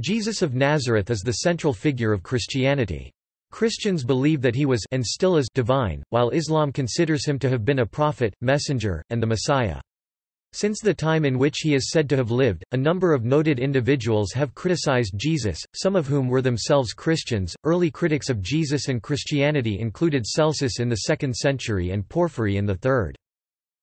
Jesus of Nazareth is the central figure of Christianity. Christians believe that he was and still is divine, while Islam considers him to have been a prophet, messenger, and the Messiah. Since the time in which he is said to have lived, a number of noted individuals have criticized Jesus, some of whom were themselves Christians. Early critics of Jesus and Christianity included Celsus in the 2nd century and Porphyry in the 3rd.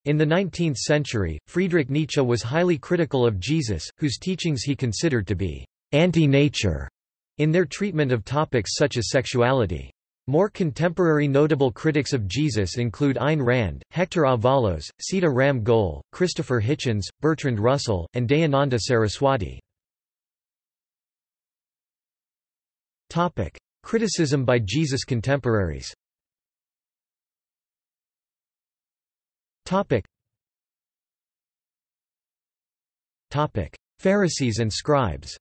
In the 19th century, Friedrich Nietzsche was highly critical of Jesus, whose teachings he considered to be anti-nature in their treatment of topics such as sexuality. More contemporary notable critics of Jesus include Ayn Rand, Hector Avalos, Sita Ram Goel, Christopher Hitchens, Bertrand Russell, and Dayananda Saraswati. Topic: Criticism by Jesus contemporaries. Topic. Topic: Pharisees and scribes.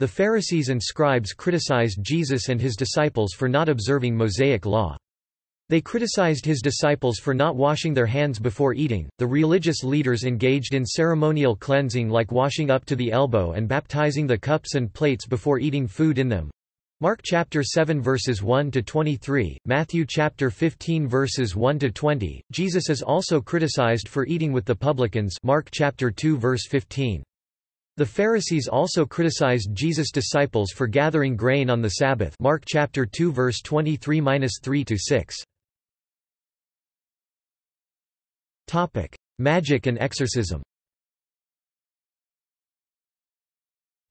The Pharisees and scribes criticized Jesus and his disciples for not observing Mosaic law. They criticized his disciples for not washing their hands before eating. The religious leaders engaged in ceremonial cleansing like washing up to the elbow and baptizing the cups and plates before eating food in them. Mark chapter 7 verses 1 to 23, Matthew chapter 15 verses 1 to 20. Jesus is also criticized for eating with the publicans. Mark chapter 2 verse 15. The Pharisees also criticized Jesus' disciples for gathering grain on the Sabbath Mark chapter 2 verse 23-3-6. Topic: Magic and exorcism.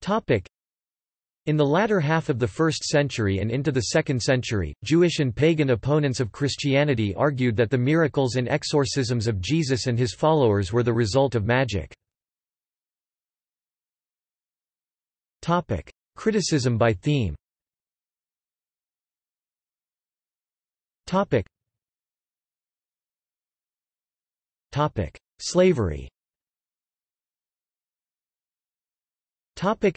Topic: in the latter half of the 1st century and into the 2nd century, Jewish and pagan opponents of Christianity argued that the miracles and exorcisms of Jesus and his followers were the result of magic. Topic: Criticism by theme. Topic. Topic: Slavery. Topic: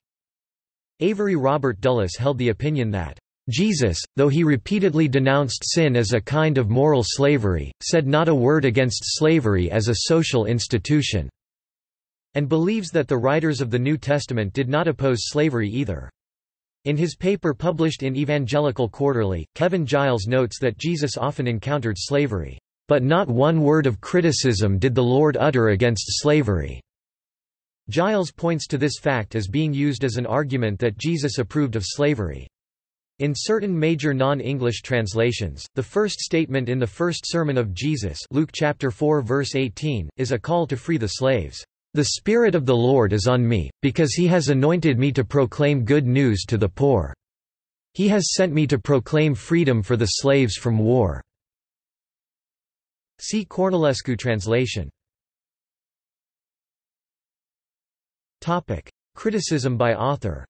Avery Robert Dulles held the opinion that Jesus, though he repeatedly denounced sin as a kind of moral slavery, said not a word against slavery as a social institution and believes that the writers of the New Testament did not oppose slavery either. In his paper published in Evangelical Quarterly, Kevin Giles notes that Jesus often encountered slavery, but not one word of criticism did the Lord utter against slavery. Giles points to this fact as being used as an argument that Jesus approved of slavery. In certain major non-English translations, the first statement in the first sermon of Jesus Luke chapter 4 verse 18, is a call to free the slaves. The Spirit of the Lord is on me, because he has anointed me to proclaim good news to the poor. He has sent me to proclaim freedom for the slaves from war." See Cornilescu translation. Criticism by author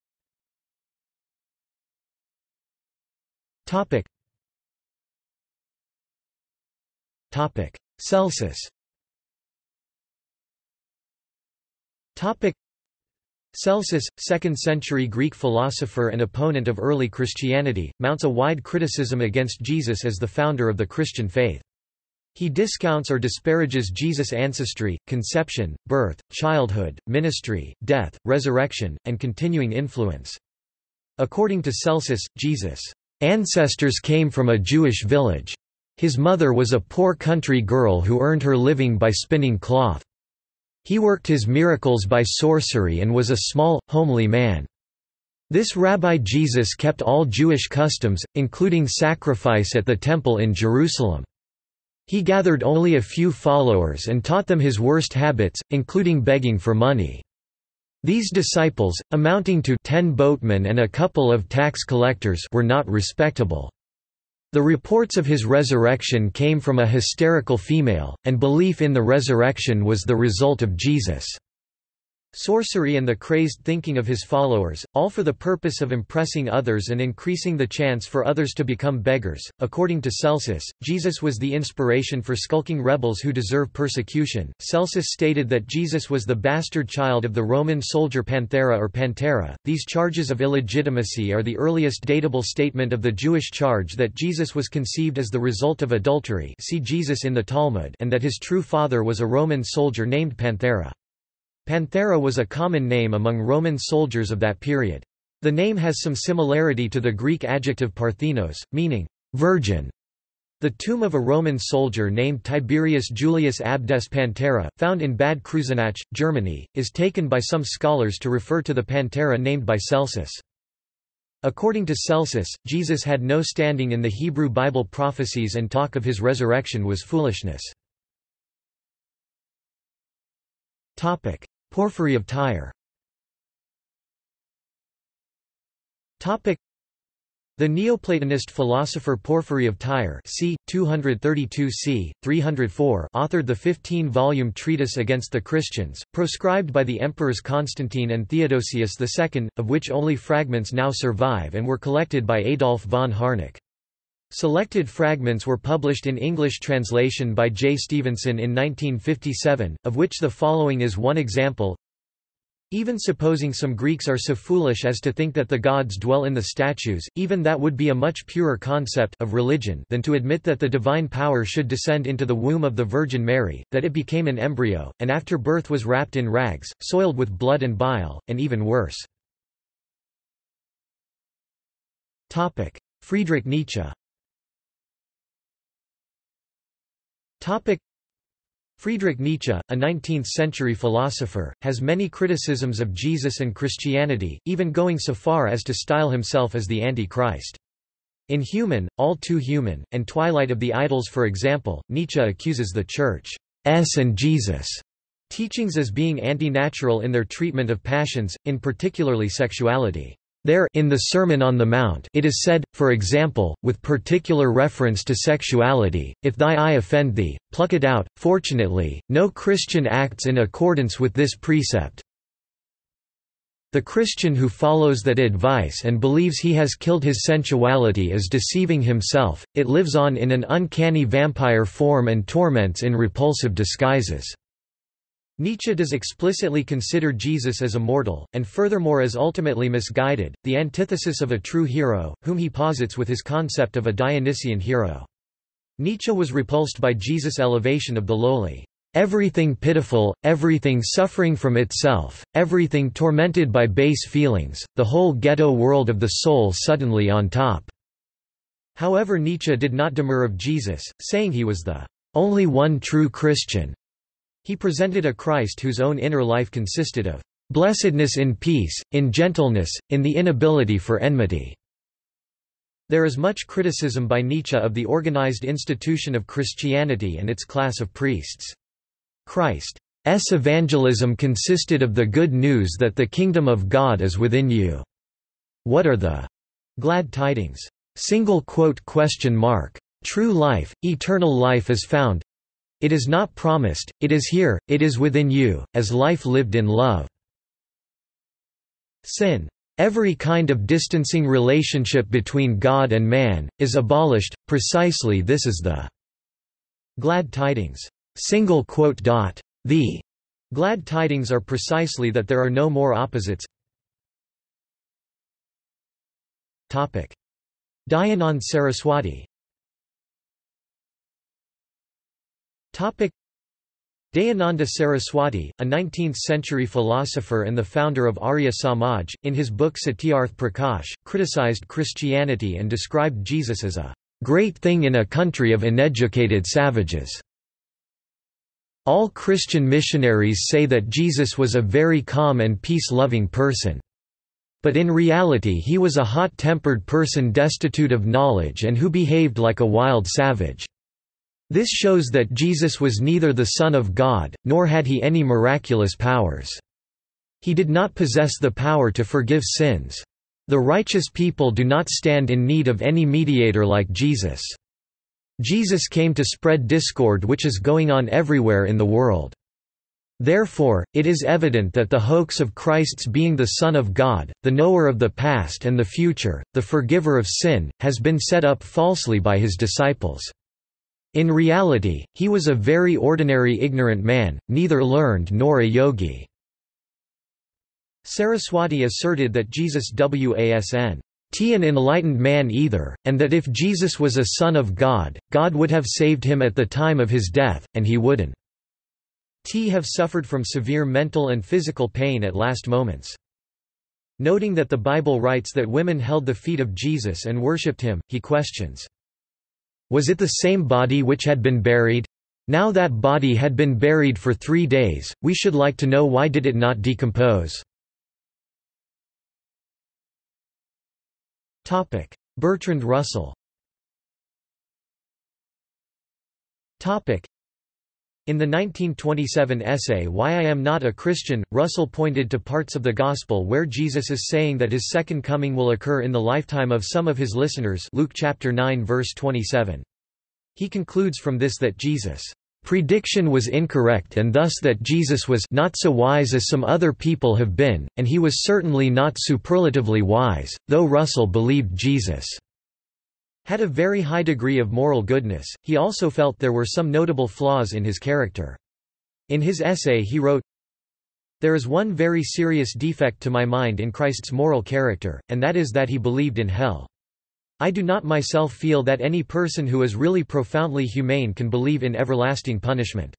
Celsus Celsus, 2nd-century Greek philosopher and opponent of early Christianity, mounts a wide criticism against Jesus as the founder of the Christian faith. He discounts or disparages Jesus' ancestry, conception, birth, childhood, ministry, death, resurrection, and continuing influence. According to Celsus, Jesus' ancestors came from a Jewish village. His mother was a poor country girl who earned her living by spinning cloth. He worked his miracles by sorcery and was a small, homely man. This Rabbi Jesus kept all Jewish customs, including sacrifice at the temple in Jerusalem. He gathered only a few followers and taught them his worst habits, including begging for money. These disciples, amounting to ten boatmen and a couple of tax collectors were not respectable. The reports of his resurrection came from a hysterical female, and belief in the resurrection was the result of Jesus' sorcery and the crazed thinking of his followers, all for the purpose of impressing others and increasing the chance for others to become beggars. According to Celsus, Jesus was the inspiration for skulking rebels who deserve persecution. Celsus stated that Jesus was the bastard child of the Roman soldier Panthera or Pantera. These charges of illegitimacy are the earliest datable statement of the Jewish charge that Jesus was conceived as the result of adultery. See Jesus in the Talmud, and that his true father was a Roman soldier named Panthera. Panthera was a common name among Roman soldiers of that period. The name has some similarity to the Greek adjective parthenos, meaning virgin. The tomb of a Roman soldier named Tiberius Julius Abdes Pantera, found in Bad Kreuznach, Germany, is taken by some scholars to refer to the Pantera named by Celsus. According to Celsus, Jesus had no standing in the Hebrew Bible prophecies and talk of his resurrection was foolishness. Porphyry of Tyre the Neoplatonist philosopher Porphyry of Tyre c. 232 c. 304 authored the 15-volume treatise against the Christians, proscribed by the emperors Constantine and Theodosius II, of which only fragments now survive and were collected by Adolf von Harnack. Selected fragments were published in English translation by J. Stevenson in 1957, of which the following is one example. Even supposing some Greeks are so foolish as to think that the gods dwell in the statues, even that would be a much purer concept of religion than to admit that the divine power should descend into the womb of the Virgin Mary, that it became an embryo, and after birth was wrapped in rags, soiled with blood and bile, and even worse. Friedrich Nietzsche Friedrich Nietzsche, a 19th-century philosopher, has many criticisms of Jesus and Christianity, even going so far as to style himself as the Antichrist. In Human, All Too Human, and Twilight of the Idols for example, Nietzsche accuses the Church's and Jesus' teachings as being anti-natural in their treatment of passions, in particularly sexuality. There in the Sermon on the Mount it is said, for example, with particular reference to sexuality, if thy eye offend thee, pluck it out. Fortunately, no Christian acts in accordance with this precept. The Christian who follows that advice and believes he has killed his sensuality is deceiving himself, it lives on in an uncanny vampire form and torments in repulsive disguises. Nietzsche does explicitly consider Jesus as immortal, and furthermore as ultimately misguided, the antithesis of a true hero, whom he posits with his concept of a Dionysian hero. Nietzsche was repulsed by Jesus' elevation of the lowly, everything pitiful, everything suffering from itself, everything tormented by base feelings, the whole ghetto world of the soul suddenly on top. However Nietzsche did not demur of Jesus, saying he was the only one true Christian, he presented a Christ whose own inner life consisted of blessedness in peace, in gentleness, in the inability for enmity. There is much criticism by Nietzsche of the organized institution of Christianity and its class of priests. Christ's evangelism consisted of the good news that the kingdom of God is within you. What are the glad tidings? Single quote question mark. True life, eternal life is found, it is not promised, it is here, it is within you, as life lived in love. Sin. Every kind of distancing relationship between God and man, is abolished, precisely this is the glad tidings. Single quote dot. The glad tidings are precisely that there are no more opposites. Dayanand Saraswati Dayananda Saraswati, a 19th-century philosopher and the founder of Arya Samaj, in his book Satyarth Prakash, criticized Christianity and described Jesus as a great thing in a country of uneducated savages. All Christian missionaries say that Jesus was a very calm and peace-loving person. But in reality he was a hot-tempered person destitute of knowledge and who behaved like a wild savage. This shows that Jesus was neither the Son of God, nor had he any miraculous powers. He did not possess the power to forgive sins. The righteous people do not stand in need of any mediator like Jesus. Jesus came to spread discord which is going on everywhere in the world. Therefore, it is evident that the hoax of Christ's being the Son of God, the knower of the past and the future, the forgiver of sin, has been set up falsely by his disciples. In reality, he was a very ordinary ignorant man, neither learned nor a yogi. Saraswati asserted that Jesus wasn't an enlightened man either, and that if Jesus was a son of God, God would have saved him at the time of his death, and he wouldn't t have suffered from severe mental and physical pain at last moments. Noting that the Bible writes that women held the feet of Jesus and worshipped him, he questions, Was it the same body which had been buried? Now that body had been buried for three days, we should like to know why did it not decompose? Bertrand Russell in the 1927 essay Why I Am Not a Christian, Russell pointed to parts of the Gospel where Jesus is saying that his second coming will occur in the lifetime of some of his listeners Luke chapter 9 verse 27. He concludes from this that Jesus' prediction was incorrect and thus that Jesus was not so wise as some other people have been, and he was certainly not superlatively wise, though Russell believed Jesus' had a very high degree of moral goodness, he also felt there were some notable flaws in his character. In his essay he wrote, There is one very serious defect to my mind in Christ's moral character, and that is that he believed in hell. I do not myself feel that any person who is really profoundly humane can believe in everlasting punishment.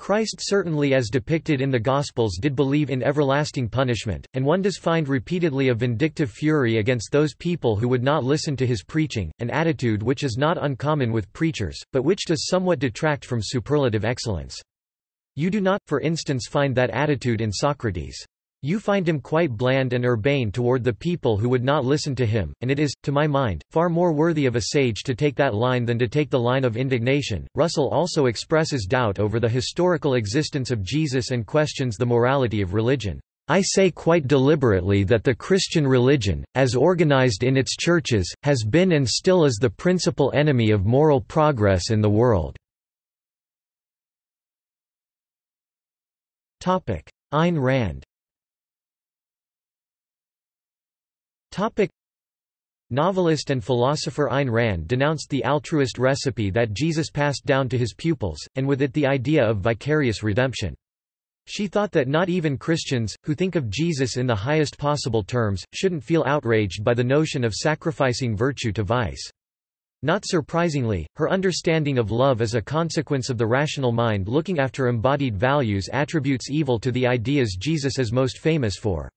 Christ certainly as depicted in the Gospels did believe in everlasting punishment, and one does find repeatedly a vindictive fury against those people who would not listen to his preaching, an attitude which is not uncommon with preachers, but which does somewhat detract from superlative excellence. You do not, for instance find that attitude in Socrates. You find him quite bland and urbane toward the people who would not listen to him, and it is, to my mind, far more worthy of a sage to take that line than to take the line of indignation. Russell also expresses doubt over the historical existence of Jesus and questions the morality of religion. I say quite deliberately that the Christian religion, as organized in its churches, has been and still is the principal enemy of moral progress in the world. Ayn Rand Topic. Novelist and philosopher Ayn Rand denounced the altruist recipe that Jesus passed down to his pupils, and with it the idea of vicarious redemption. She thought that not even Christians, who think of Jesus in the highest possible terms, shouldn't feel outraged by the notion of sacrificing virtue to vice. Not surprisingly, her understanding of love as a consequence of the rational mind looking after embodied values attributes evil to the ideas Jesus is most famous for.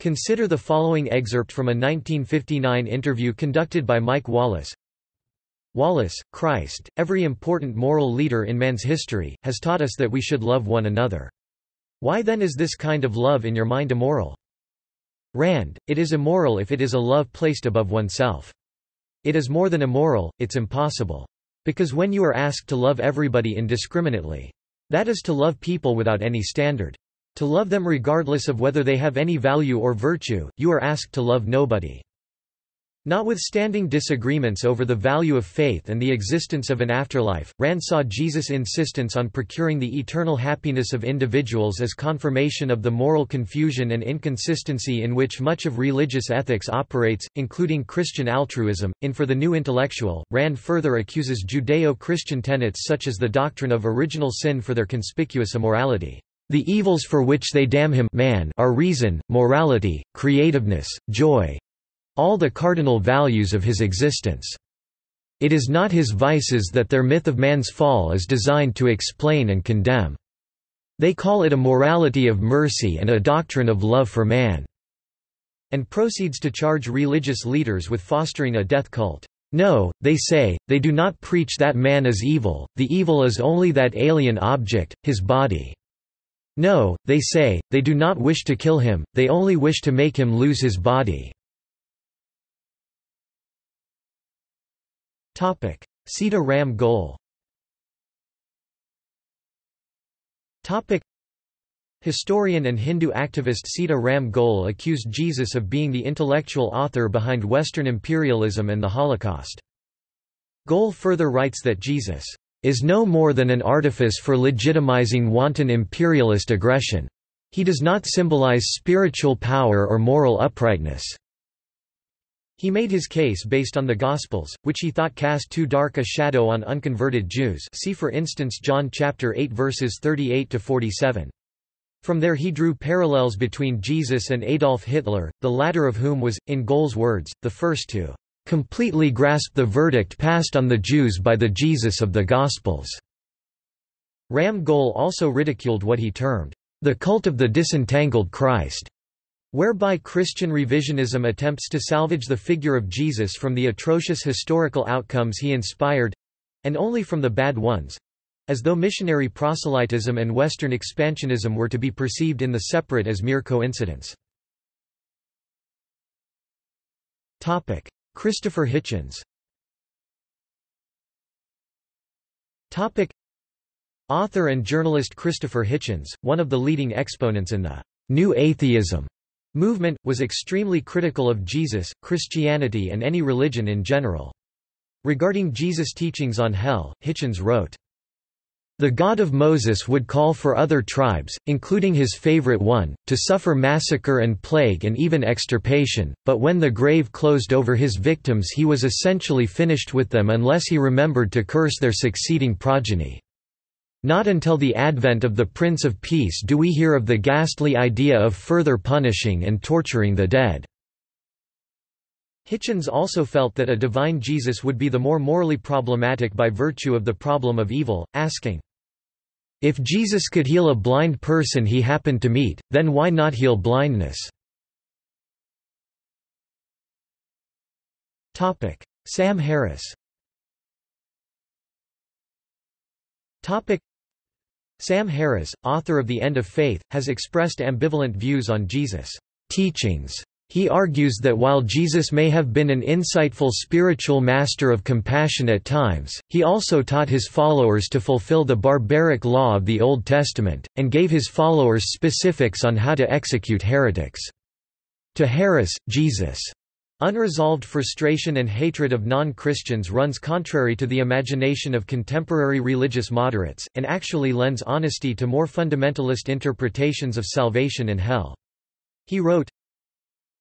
Consider the following excerpt from a 1959 interview conducted by Mike Wallace. Wallace, Christ, every important moral leader in man's history, has taught us that we should love one another. Why then is this kind of love in your mind immoral? Rand, it is immoral if it is a love placed above oneself. It is more than immoral, it's impossible. Because when you are asked to love everybody indiscriminately, that is to love people without any standard. To love them regardless of whether they have any value or virtue, you are asked to love nobody. Notwithstanding disagreements over the value of faith and the existence of an afterlife, Rand saw Jesus' insistence on procuring the eternal happiness of individuals as confirmation of the moral confusion and inconsistency in which much of religious ethics operates, including Christian altruism. In For the New Intellectual, Rand further accuses Judeo-Christian tenets such as the doctrine of original sin for their conspicuous immorality. The evils for which they damn him man are reason, morality, creativeness, joy—all the cardinal values of his existence. It is not his vices that their myth of man's fall is designed to explain and condemn. They call it a morality of mercy and a doctrine of love for man." And proceeds to charge religious leaders with fostering a death cult. No, they say, they do not preach that man is evil, the evil is only that alien object, his body. No, they say, they do not wish to kill him, they only wish to make him lose his body. Sita Ram Goel Historian and Hindu activist Sita Ram Goel accused Jesus of being the intellectual author behind Western imperialism and the Holocaust. Goel further writes that Jesus is no more than an artifice for legitimizing wanton imperialist aggression. He does not symbolize spiritual power or moral uprightness. He made his case based on the Gospels, which he thought cast too dark a shadow on unconverted Jews see for instance John chapter 8 verses 38 to 47. From there he drew parallels between Jesus and Adolf Hitler, the latter of whom was, in Goel's words, the first to completely grasp the verdict passed on the Jews by the Jesus of the Gospels. Ram Goel also ridiculed what he termed, the cult of the disentangled Christ, whereby Christian revisionism attempts to salvage the figure of Jesus from the atrocious historical outcomes he inspired—and only from the bad ones—as though missionary proselytism and Western expansionism were to be perceived in the separate as mere coincidence. Christopher Hitchens Author and journalist Christopher Hitchens, one of the leading exponents in the New Atheism movement, was extremely critical of Jesus, Christianity and any religion in general. Regarding Jesus' teachings on hell, Hitchens wrote, the God of Moses would call for other tribes, including his favorite one, to suffer massacre and plague and even extirpation, but when the grave closed over his victims he was essentially finished with them unless he remembered to curse their succeeding progeny. Not until the advent of the Prince of Peace do we hear of the ghastly idea of further punishing and torturing the dead. Hitchens also felt that a divine Jesus would be the more morally problematic by virtue of the problem of evil, asking, If Jesus could heal a blind person he happened to meet, then why not heal blindness? Sam Harris Sam Harris, author of The End of Faith, has expressed ambivalent views on Jesus' teachings. He argues that while Jesus may have been an insightful spiritual master of compassion at times, he also taught his followers to fulfill the barbaric law of the Old Testament, and gave his followers specifics on how to execute heretics. To Harris, Jesus' Unresolved frustration and hatred of non-Christians runs contrary to the imagination of contemporary religious moderates, and actually lends honesty to more fundamentalist interpretations of salvation and hell. He wrote,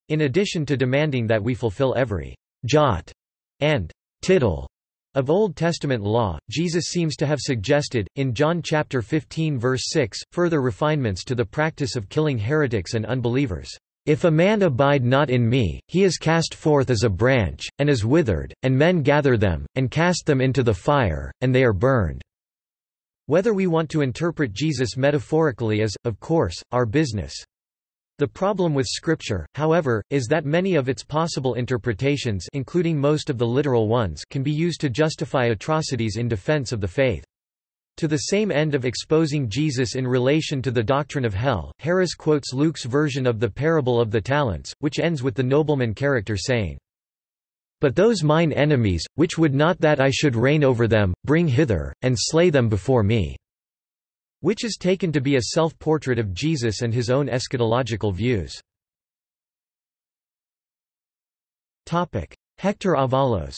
In addition to demanding that we fulfill every jot and tittle of Old Testament law, Jesus seems to have suggested, in John chapter 15 verse 6, further refinements to the practice of killing heretics and unbelievers. If a man abide not in me, he is cast forth as a branch, and is withered, and men gather them, and cast them into the fire, and they are burned." Whether we want to interpret Jesus metaphorically is, of course, our business. The problem with Scripture, however, is that many of its possible interpretations including most of the literal ones can be used to justify atrocities in defense of the faith. To the same end of exposing Jesus in relation to the doctrine of hell, Harris quotes Luke's version of the parable of the talents, which ends with the nobleman character saying, But those mine enemies, which would not that I should reign over them, bring hither, and slay them before me." Which is taken to be a self-portrait of Jesus and his own eschatological views. Hector Avalos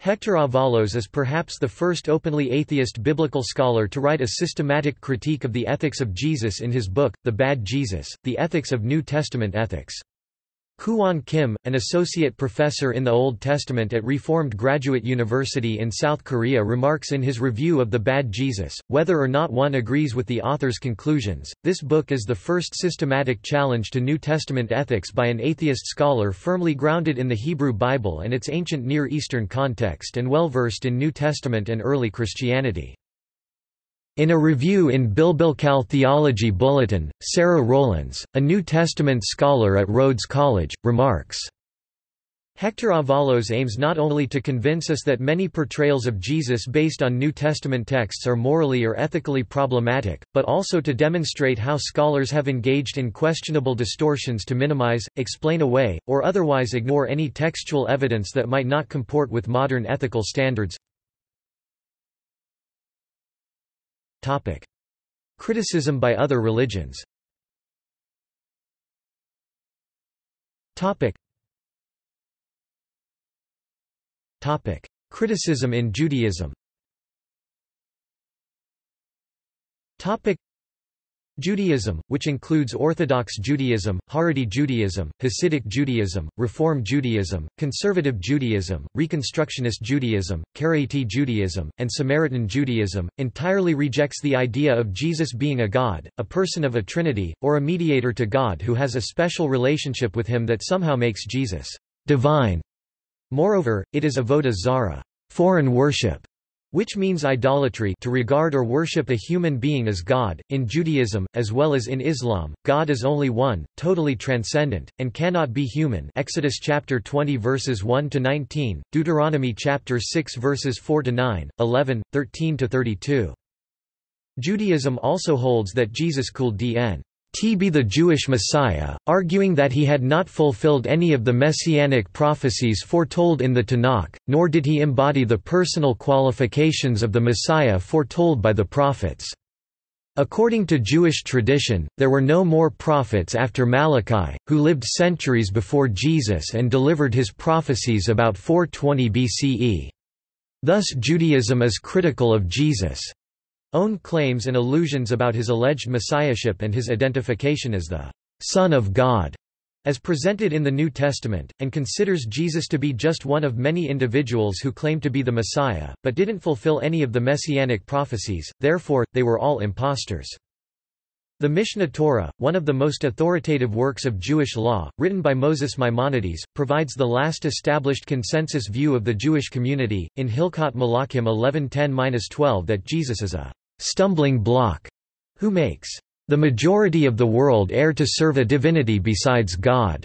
Hector Avalos is perhaps the first openly atheist biblical scholar to write a systematic critique of the ethics of Jesus in his book, The Bad Jesus, The Ethics of New Testament Ethics. Kwon Kim, an associate professor in the Old Testament at Reformed Graduate University in South Korea remarks in his review of The Bad Jesus, whether or not one agrees with the author's conclusions, this book is the first systematic challenge to New Testament ethics by an atheist scholar firmly grounded in the Hebrew Bible and its ancient Near Eastern context and well versed in New Testament and early Christianity. In a review in Biblical Theology Bulletin, Sarah Rollens, a New Testament scholar at Rhodes College, remarks, Hector Avalos aims not only to convince us that many portrayals of Jesus based on New Testament texts are morally or ethically problematic, but also to demonstrate how scholars have engaged in questionable distortions to minimize, explain away, or otherwise ignore any textual evidence that might not comport with modern ethical standards. Topic. Criticism by other religions Topic. Topic. Criticism in Judaism Topic. Judaism, which includes Orthodox Judaism, Haredi Judaism, Hasidic Judaism, Reform Judaism, Conservative Judaism, Reconstructionist Judaism, Karaite Judaism, and Samaritan Judaism, entirely rejects the idea of Jesus being a God, a person of a Trinity, or a mediator to God who has a special relationship with him that somehow makes Jesus divine. Moreover, it is avodah zara foreign worship, which means idolatry to regard or worship a human being as God. In Judaism, as well as in Islam, God is only one, totally transcendent, and cannot be human Exodus chapter 20 verses 1 to 19, Deuteronomy chapter 6 verses 4 to 9, 11, 13 to 32. Judaism also holds that Jesus could dn be the Jewish Messiah, arguing that he had not fulfilled any of the messianic prophecies foretold in the Tanakh, nor did he embody the personal qualifications of the Messiah foretold by the prophets. According to Jewish tradition, there were no more prophets after Malachi, who lived centuries before Jesus and delivered his prophecies about 420 BCE. Thus Judaism is critical of Jesus' own claims and illusions about his alleged messiahship and his identification as the Son of God as presented in the New Testament, and considers Jesus to be just one of many individuals who claim to be the Messiah, but didn't fulfill any of the messianic prophecies, therefore, they were all impostors. The Mishneh Torah, one of the most authoritative works of Jewish law, written by Moses Maimonides, provides the last established consensus view of the Jewish community, in Hilkot Malachim 1110-12 that Jesus is a stumbling block, who makes the majority of the world err to serve a divinity besides God.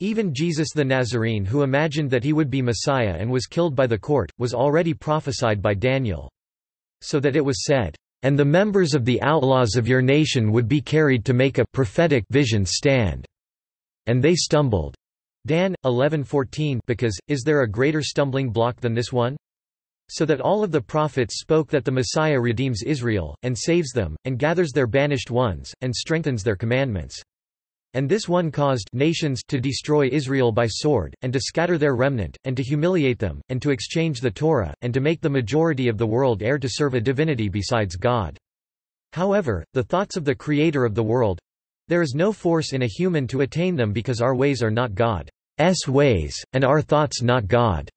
Even Jesus the Nazarene who imagined that he would be Messiah and was killed by the court, was already prophesied by Daniel. So that it was said, "...and the members of the outlaws of your nation would be carried to make a prophetic vision stand." And they stumbled. Dan, 11:14 because, is there a greater stumbling block than this one? So that all of the prophets spoke that the Messiah redeems Israel, and saves them, and gathers their banished ones, and strengthens their commandments. And this one caused nations to destroy Israel by sword, and to scatter their remnant, and to humiliate them, and to exchange the Torah, and to make the majority of the world err to serve a divinity besides God. However, the thoughts of the Creator of the world—there is no force in a human to attain them because our ways are not God's ways, and our thoughts not God's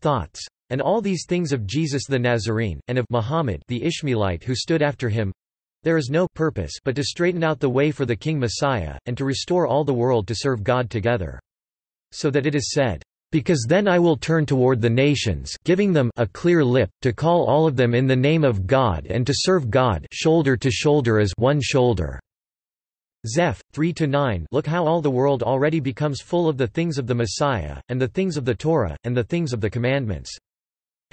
thoughts. And all these things of Jesus the Nazarene, and of Muhammad the Ishmaelite who stood after him, there is no purpose but to straighten out the way for the King Messiah, and to restore all the world to serve God together. So that it is said, because then I will turn toward the nations giving them a clear lip, to call all of them in the name of God and to serve God shoulder to shoulder as one shoulder. Zeph. 3–9 Look how all the world already becomes full of the things of the Messiah, and the things of the Torah, and the things of the commandments.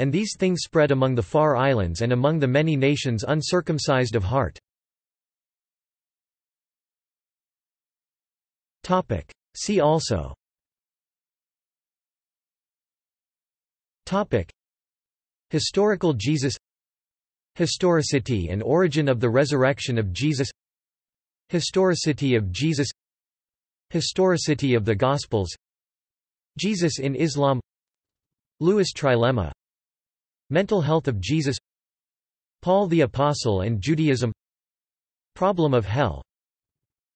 And these things spread among the far islands and among the many nations uncircumcised of heart. See also. Topic. Historical Jesus. Historicity and origin of the resurrection of Jesus. Historicity of Jesus. Historicity of the Gospels. Jesus in Islam. Lewis trilemma Mental health of Jesus Paul the Apostle and Judaism Problem of hell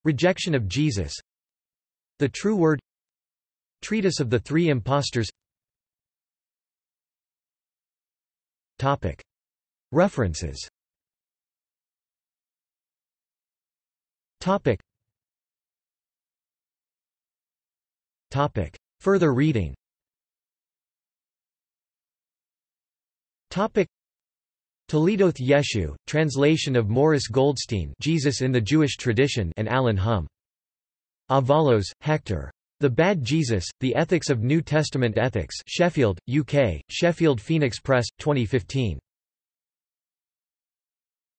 Rejection of Jesus The True Word Treatise of the Three Impostors Topic. References Topic. Topic. Further reading Toledoth Yeshu, translation of Morris Goldstein Jesus in the Jewish Tradition and Alan Humm. Avalos, Hector. The Bad Jesus, The Ethics of New Testament Ethics Sheffield, UK, Sheffield Phoenix Press, 2015.